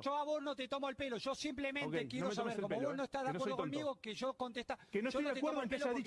Yo a vos no te tomo el pelo, yo simplemente Ok, no quiero me tomes saber, como pelo, vos no estás de Que no conmigo, que yo contesta. Que no yo estoy de acuerdo en que haya dicho